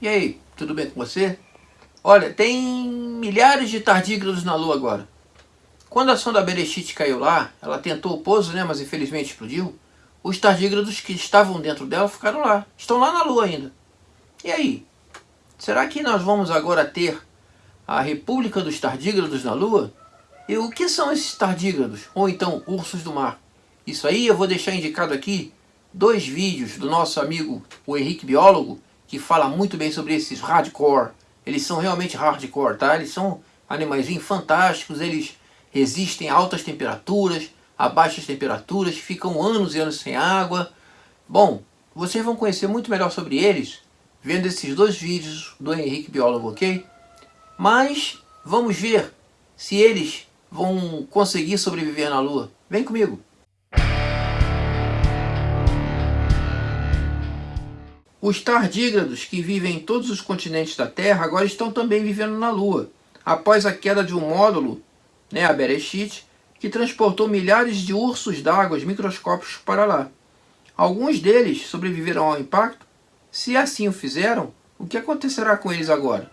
E aí, tudo bem com você? Olha, tem milhares de tardígrados na Lua agora. Quando a sonda Berechit caiu lá, ela tentou o pouso, né, mas infelizmente explodiu. Os tardígrados que estavam dentro dela ficaram lá. Estão lá na Lua ainda. E aí? Será que nós vamos agora ter a República dos Tardígrados na Lua? E o que são esses tardígrados? Ou então ursos do mar? Isso aí eu vou deixar indicado aqui dois vídeos do nosso amigo, o Henrique Biólogo, que fala muito bem sobre esses hardcore. Eles são realmente hardcore, tá? Eles são animais fantásticos, eles resistem a altas temperaturas, a baixas temperaturas, ficam anos e anos sem água. Bom, vocês vão conhecer muito melhor sobre eles vendo esses dois vídeos do Henrique Biólogo, ok? Mas vamos ver se eles vão conseguir sobreviver na Lua. Vem comigo! Os tardígrados que vivem em todos os continentes da Terra agora estão também vivendo na Lua, após a queda de um módulo, né, a Bereshit, que transportou milhares de ursos d'água microscópicos para lá. Alguns deles sobreviveram ao impacto. Se assim o fizeram, o que acontecerá com eles agora?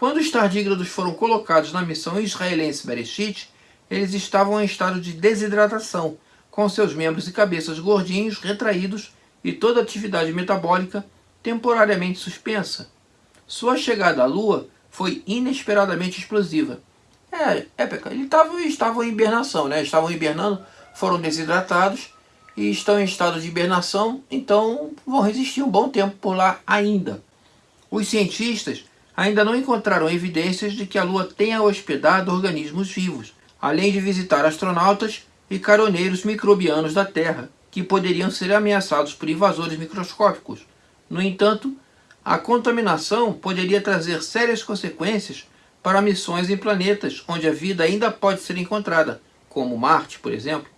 Quando os tardígrados foram colocados na missão israelense Bereshit, eles estavam em estado de desidratação, com seus membros e cabeças gordinhos, retraídos e toda atividade metabólica temporariamente suspensa. Sua chegada à Lua foi inesperadamente explosiva. É, é eles estavam, estavam em hibernação, né? estavam hibernando, foram desidratados e estão em estado de hibernação, então vão resistir um bom tempo por lá ainda. Os cientistas ainda não encontraram evidências de que a Lua tenha hospedado organismos vivos, além de visitar astronautas e caroneiros microbianos da Terra, que poderiam ser ameaçados por invasores microscópicos. No entanto, a contaminação poderia trazer sérias consequências para missões em planetas onde a vida ainda pode ser encontrada, como Marte, por exemplo.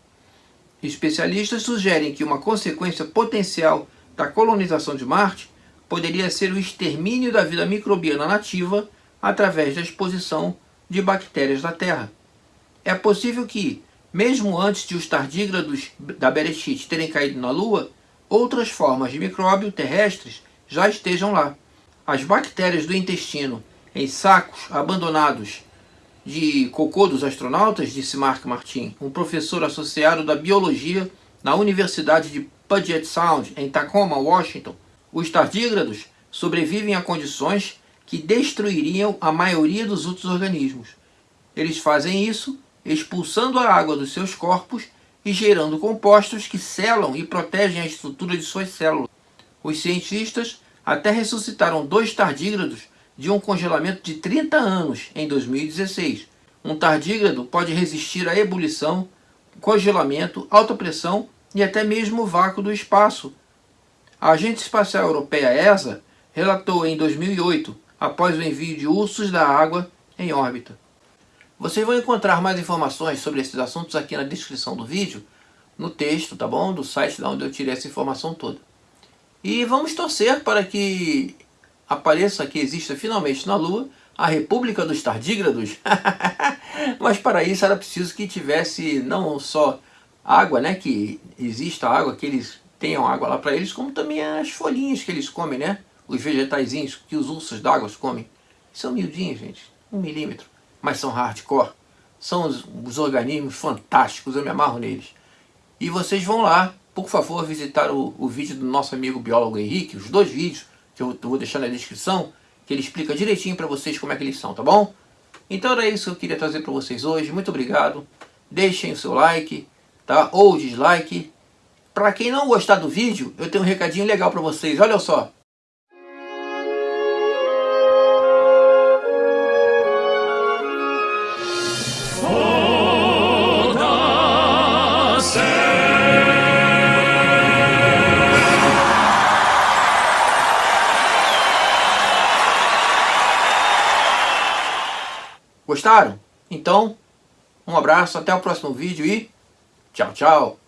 Especialistas sugerem que uma consequência potencial da colonização de Marte poderia ser o extermínio da vida microbiana nativa através da exposição de bactérias da Terra. É possível que, mesmo antes de os tardígrados da Bereshit terem caído na Lua, outras formas de micróbio terrestres já estejam lá. As bactérias do intestino em sacos abandonados de cocô dos astronautas, disse Mark Martin, um professor associado da biologia na Universidade de Puget Sound, em Tacoma, Washington. Os tardígrados sobrevivem a condições que destruiriam a maioria dos outros organismos. Eles fazem isso expulsando a água dos seus corpos e gerando compostos que selam e protegem a estrutura de suas células. Os cientistas até ressuscitaram dois tardígrados de um congelamento de 30 anos em 2016. Um tardígrado pode resistir à ebulição, congelamento, alta pressão e até mesmo o vácuo do espaço. A Agência Espacial Europeia ESA relatou em 2008, após o envio de ursos da água em órbita. Vocês vão encontrar mais informações sobre esses assuntos aqui na descrição do vídeo, no texto, tá bom? Do site da onde eu tirei essa informação toda. E vamos torcer para que apareça, que exista finalmente na Lua, a República dos Tardígrados. Mas para isso era preciso que tivesse não só água, né? Que exista água, que eles tenham água lá para eles, como também as folhinhas que eles comem, né? Os vegetaizinhos que os ursos d'água comem. São miudinhos, gente. Um milímetro mas são hardcore. São os, os organismos fantásticos, eu me amarro neles. E vocês vão lá, por favor, visitar o, o vídeo do nosso amigo biólogo Henrique, os dois vídeos, que eu, vou deixar na descrição, que ele explica direitinho para vocês como é que eles são, tá bom? Então era isso que eu queria trazer para vocês hoje, muito obrigado. Deixem o seu like, tá? Ou dislike. Para quem não gostar do vídeo, eu tenho um recadinho legal para vocês, olha só. Gostaram? Então, um abraço, até o próximo vídeo e tchau, tchau!